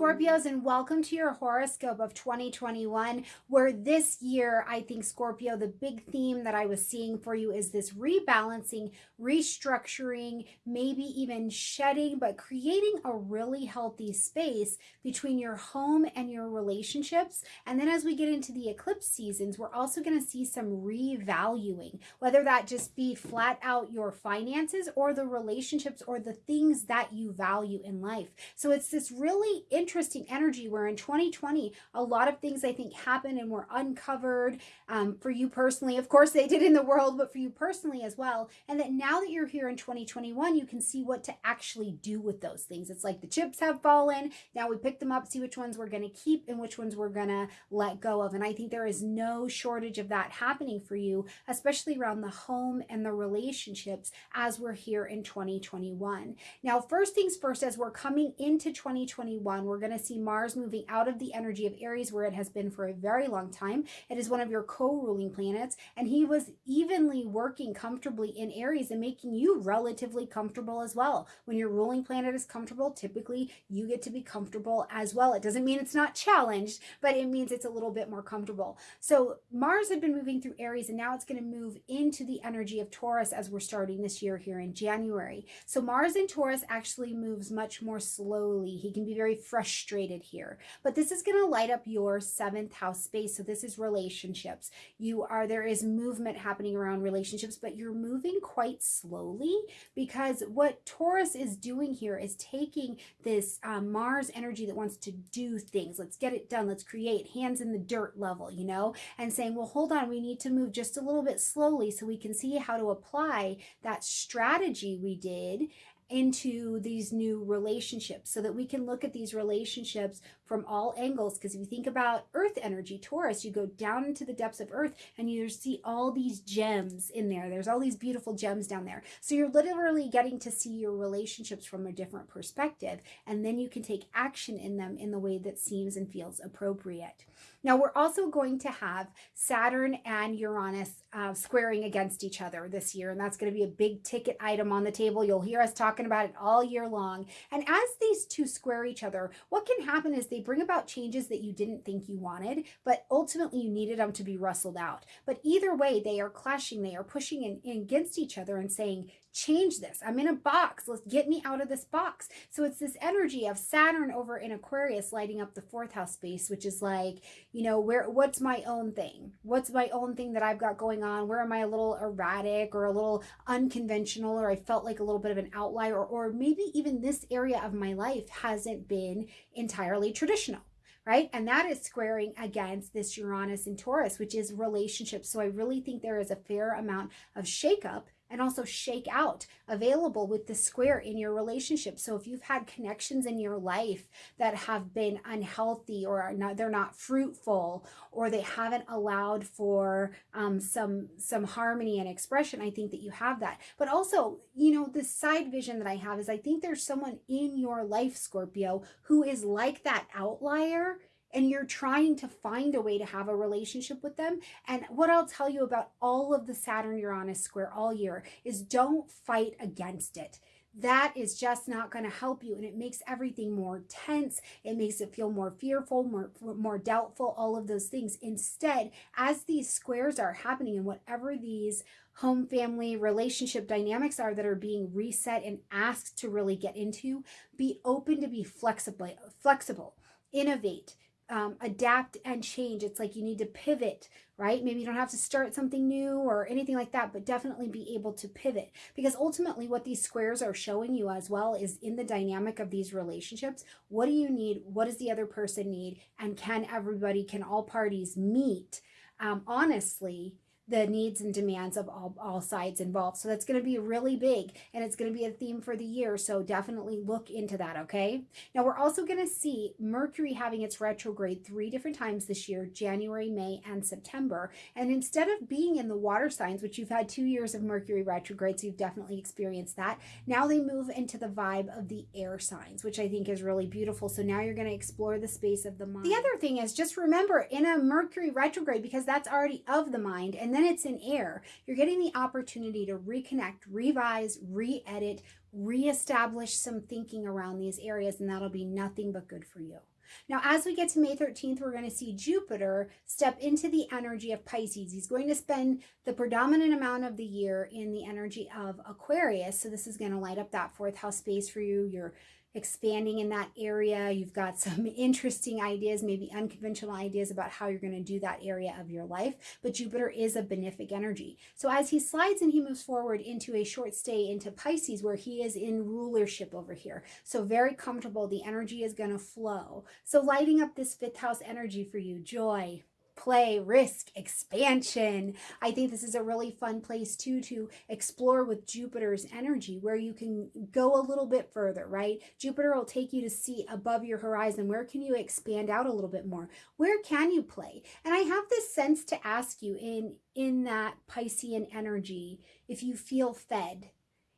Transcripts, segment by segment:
Scorpios, and welcome to your horoscope of 2021. Where this year, I think, Scorpio, the big theme that I was seeing for you is this rebalancing, restructuring, maybe even shedding, but creating a really healthy space between your home and your relationships. And then as we get into the eclipse seasons, we're also going to see some revaluing, whether that just be flat out your finances or the relationships or the things that you value in life. So it's this really interesting energy where in 2020, a lot of things I think happened and were uncovered um, for you personally. Of course, they did in the world, but for you personally as well. And that now that you're here in 2021, you can see what to actually do with those things. It's like the chips have fallen. Now we pick them up, see which ones we're going to keep and which ones we're going to let go of. And I think there is no shortage of that happening for you, especially around the home and the relationships as we're here in 2021. Now, first things first, as we're coming into 2021, we're going to see Mars moving out of the energy of Aries where it has been for a very long time. It is one of your co-ruling planets and he was evenly working comfortably in Aries and making you relatively comfortable as well. When your ruling planet is comfortable, typically you get to be comfortable as well. It doesn't mean it's not challenged, but it means it's a little bit more comfortable. So Mars had been moving through Aries and now it's going to move into the energy of Taurus as we're starting this year here in January. So Mars in Taurus actually moves much more slowly. He can be very frustrated here. But this is going to light up your seventh house space. So this is relationships. You are, there is movement happening around relationships, but you're moving quite slowly because what Taurus is doing here is taking this um, Mars energy that wants to do things. Let's get it done. Let's create hands in the dirt level, you know, and saying, well, hold on, we need to move just a little bit slowly so we can see how to apply that strategy we did into these new relationships so that we can look at these relationships from all angles. Because if you think about earth energy, Taurus, you go down into the depths of earth and you see all these gems in there. There's all these beautiful gems down there. So you're literally getting to see your relationships from a different perspective. And then you can take action in them in the way that seems and feels appropriate. Now, we're also going to have Saturn and Uranus uh, squaring against each other this year. And that's going to be a big ticket item on the table. You'll hear us talking about it all year long. And as these two square each other, what can happen is they bring about changes that you didn't think you wanted, but ultimately you needed them to be rustled out. But either way, they are clashing, they are pushing in, in against each other and saying, change this. I'm in a box. Let's get me out of this box. So it's this energy of Saturn over in Aquarius lighting up the fourth house space, which is like, you know, where what's my own thing? What's my own thing that I've got going on? Where am I a little erratic or a little unconventional or I felt like a little bit of an outlier or, or maybe even this area of my life hasn't been entirely traditional right? And that is squaring against this Uranus and Taurus, which is relationships. So I really think there is a fair amount of shakeup and also shake out available with the square in your relationship. So if you've had connections in your life that have been unhealthy or not, they're not fruitful or they haven't allowed for um, some some harmony and expression, I think that you have that. But also, you know, the side vision that I have is I think there's someone in your life, Scorpio, who is like that outlier and you're trying to find a way to have a relationship with them. And what I'll tell you about all of the Saturn Uranus square all year is don't fight against it. That is just not going to help you. And it makes everything more tense. It makes it feel more fearful, more, more doubtful, all of those things. Instead, as these squares are happening and whatever these home family relationship dynamics are that are being reset and asked to really get into, be open to be flexible, flexible, innovate, um, adapt and change. It's like you need to pivot, right? Maybe you don't have to start something new or anything like that, but definitely be able to pivot because ultimately what these squares are showing you as well is in the dynamic of these relationships. What do you need? What does the other person need? And can everybody, can all parties meet um, honestly the needs and demands of all, all sides involved. So that's going to be really big and it's going to be a theme for the year. So definitely look into that, okay? Now we're also going to see Mercury having its retrograde three different times this year, January, May, and September. And instead of being in the water signs, which you've had two years of Mercury retrograde, so you've definitely experienced that, now they move into the vibe of the air signs, which I think is really beautiful. So now you're going to explore the space of the mind. The other thing is just remember in a Mercury retrograde, because that's already of the mind, and then then it's in air, you're getting the opportunity to reconnect, revise, re-edit, reestablish some thinking around these areas, and that'll be nothing but good for you. Now, as we get to May 13th, we're going to see Jupiter step into the energy of Pisces. He's going to spend the predominant amount of the year in the energy of Aquarius. So this is going to light up that fourth house space for you. Your expanding in that area. You've got some interesting ideas, maybe unconventional ideas about how you're going to do that area of your life. But Jupiter is a benefic energy. So as he slides and he moves forward into a short stay into Pisces, where he is in rulership over here. So very comfortable. The energy is going to flow. So lighting up this fifth house energy for you, joy, play, risk, expansion. I think this is a really fun place too to explore with Jupiter's energy where you can go a little bit further, right? Jupiter will take you to see above your horizon. Where can you expand out a little bit more? Where can you play? And I have this sense to ask you in in that Piscean energy if you feel fed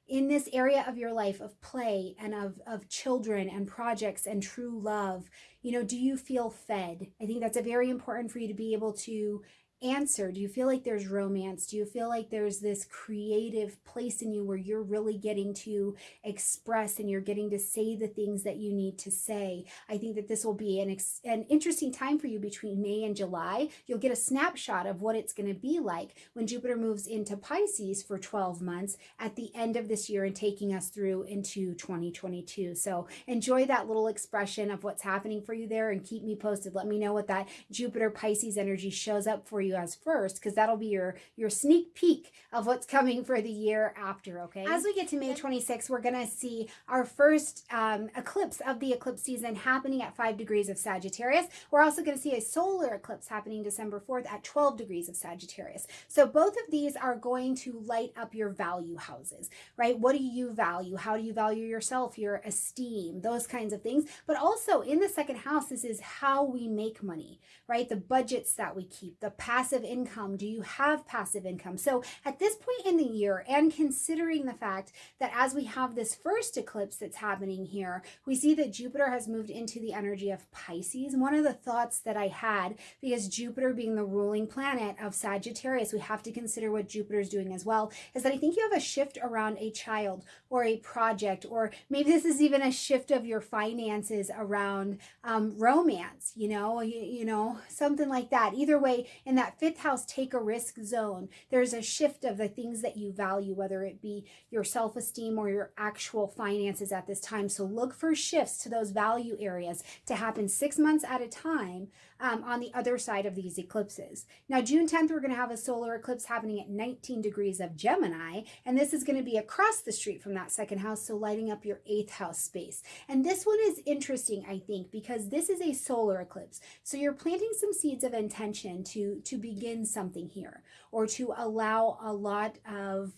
in this area of your life of play and of, of children and projects and true love you know do you feel fed? I think that's a very important for you to be able to answer? Do you feel like there's romance? Do you feel like there's this creative place in you where you're really getting to express and you're getting to say the things that you need to say? I think that this will be an, an interesting time for you between May and July. You'll get a snapshot of what it's going to be like when Jupiter moves into Pisces for 12 months at the end of this year and taking us through into 2022. So enjoy that little expression of what's happening for you there and keep me posted. Let me know what that Jupiter Pisces energy shows up for you you as first because that'll be your your sneak peek of what's coming for the year after okay? As we get to may 26 we're gonna see our first um, eclipse of the eclipse season happening at 5 degrees of sagittarius. We're also going to see a solar eclipse happening december 4th at 12 degrees of sagittarius. So both of these are going to light up your value houses right? What do you value? How do you value yourself your esteem those kinds of things? But also in the second house this is how we make money right? The budgets that we keep the past passive income? Do you have passive income? So at this point in the year, and considering the fact that as we have this first eclipse that's happening here, we see that Jupiter has moved into the energy of Pisces. One of the thoughts that I had, because Jupiter being the ruling planet of Sagittarius, we have to consider what Jupiter is doing as well, is that I think you have a shift around a child or a project, or maybe this is even a shift of your finances around um, romance, you know, you, you know, something like that. Either way, in that fifth house take a risk zone, there's a shift of the things that you value, whether it be your self esteem or your actual finances at this time. So look for shifts to those value areas to happen six months at a time um, on the other side of these eclipses. Now, June 10th, we're going to have a solar eclipse happening at 19 degrees of Gemini, and this is going to be across the street from that second house, so lighting up your eighth house space. And this one is interesting, I think, because this is a solar eclipse. So you're planting some seeds of intention to, to begin something here or to allow a lot of,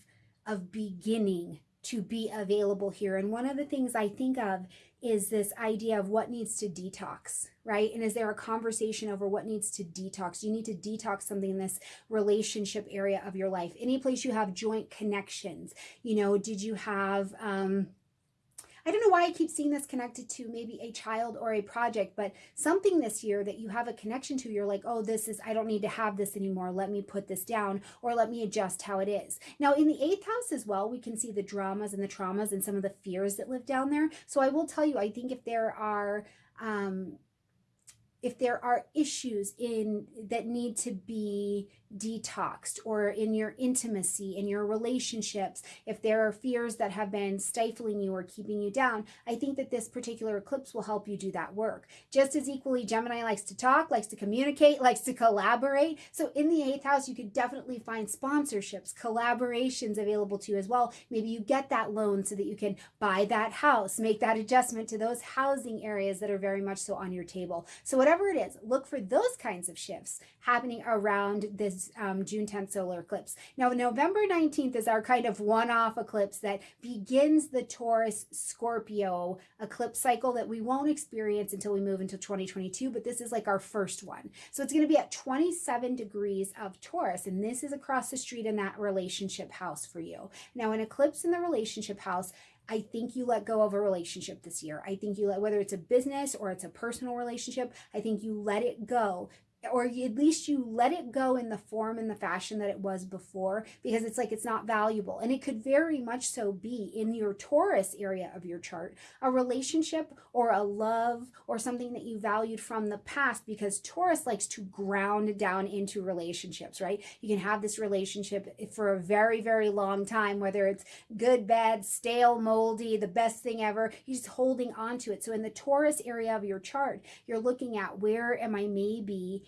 of beginning to be available here. And one of the things I think of is this idea of what needs to detox, right? And is there a conversation over what needs to detox? You need to detox something in this relationship area of your life. Any place you have joint connections, you know, did you have, um, I don't know why I keep seeing this connected to maybe a child or a project, but something this year that you have a connection to, you're like, oh, this is, I don't need to have this anymore. Let me put this down or let me adjust how it is. Now, in the eighth house as well, we can see the dramas and the traumas and some of the fears that live down there. So I will tell you, I think if there are, um, if there are issues in that need to be detoxed or in your intimacy, in your relationships, if there are fears that have been stifling you or keeping you down, I think that this particular eclipse will help you do that work. Just as equally, Gemini likes to talk, likes to communicate, likes to collaborate. So in the eighth house, you could definitely find sponsorships, collaborations available to you as well. Maybe you get that loan so that you can buy that house, make that adjustment to those housing areas that are very much so on your table. So whatever it is, look for those kinds of shifts happening around this um, June 10th solar eclipse. Now, November 19th is our kind of one-off eclipse that begins the Taurus Scorpio eclipse cycle that we won't experience until we move into 2022, but this is like our first one. So it's going to be at 27 degrees of Taurus, and this is across the street in that relationship house for you. Now, an eclipse in the relationship house I think you let go of a relationship this year. I think you let, whether it's a business or it's a personal relationship, I think you let it go or at least you let it go in the form and the fashion that it was before because it's like it's not valuable. And it could very much so be in your Taurus area of your chart, a relationship or a love or something that you valued from the past because Taurus likes to ground down into relationships, right? You can have this relationship for a very, very long time, whether it's good, bad, stale, moldy, the best thing ever. You're just holding on to it. So in the Taurus area of your chart, you're looking at where am I maybe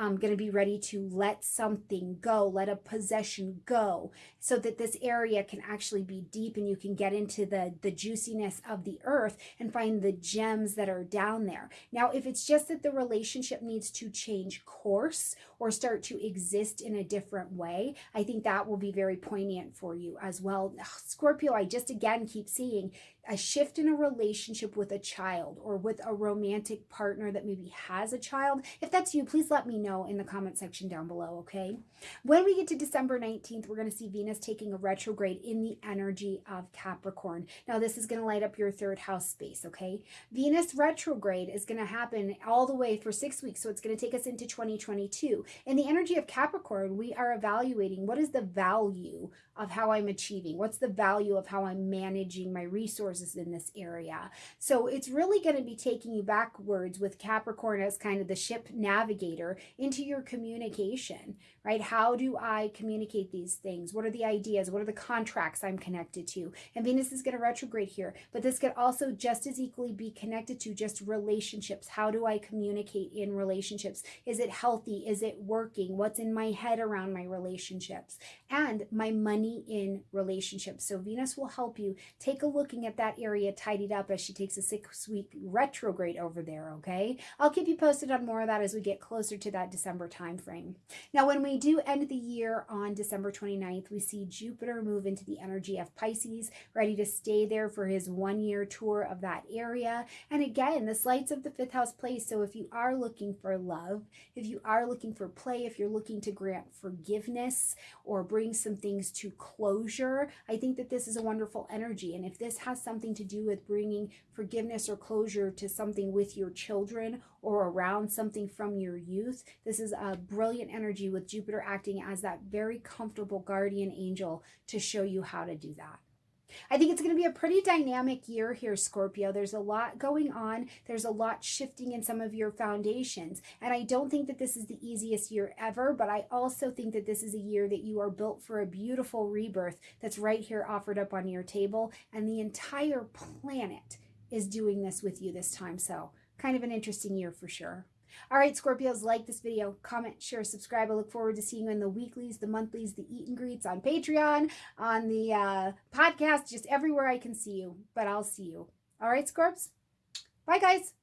um, going to be ready to let something go, let a possession go, so that this area can actually be deep and you can get into the, the juiciness of the earth and find the gems that are down there. Now, if it's just that the relationship needs to change course or start to exist in a different way, I think that will be very poignant for you as well. Scorpio, I just again keep seeing a shift in a relationship with a child or with a romantic partner that maybe has a child. If that's you, please let me know in the comment section down below, okay? When we get to December 19th, we're going to see Venus taking a retrograde in the energy of Capricorn. Now, this is going to light up your third house space, okay? Venus retrograde is going to happen all the way for six weeks, so it's going to take us into 2022. In the energy of Capricorn, we are evaluating what is the value of how I'm achieving? What's the value of how I'm managing my resources in this area? So it's really going to be taking you backwards with Capricorn as kind of the ship navigator into your communication, right? How do I communicate these things? What are the ideas? What are the contracts I'm connected to? And Venus is going to retrograde here, but this could also just as equally be connected to just relationships. How do I communicate in relationships? Is it healthy? Is it working? What's in my head around my relationships? And my money in relationships. So Venus will help you take a looking at that area tidied up as she takes a six week retrograde over there, okay? I'll keep you posted on more of that as we get closer to that December timeframe. Now, when we do end the year on December 29th, we see Jupiter move into the energy of Pisces, ready to stay there for his one year tour of that area. And again, this lights of the fifth house place. So if you are looking for love, if you are looking for play, if you're looking to grant forgiveness or bring some things to closure, I think that this is a wonderful energy. And if this has something to do with bringing forgiveness or closure to something with your children or around something from your youth, this is a brilliant energy with Jupiter acting as that very comfortable guardian angel to show you how to do that. I think it's going to be a pretty dynamic year here, Scorpio. There's a lot going on. There's a lot shifting in some of your foundations. And I don't think that this is the easiest year ever, but I also think that this is a year that you are built for a beautiful rebirth that's right here offered up on your table. And the entire planet is doing this with you this time. So kind of an interesting year for sure. All right, Scorpios, like this video, comment, share, subscribe. I look forward to seeing you in the weeklies, the monthlies, the eat and greets on Patreon, on the uh, podcast, just everywhere I can see you. But I'll see you. All right, Scorps? Bye, guys.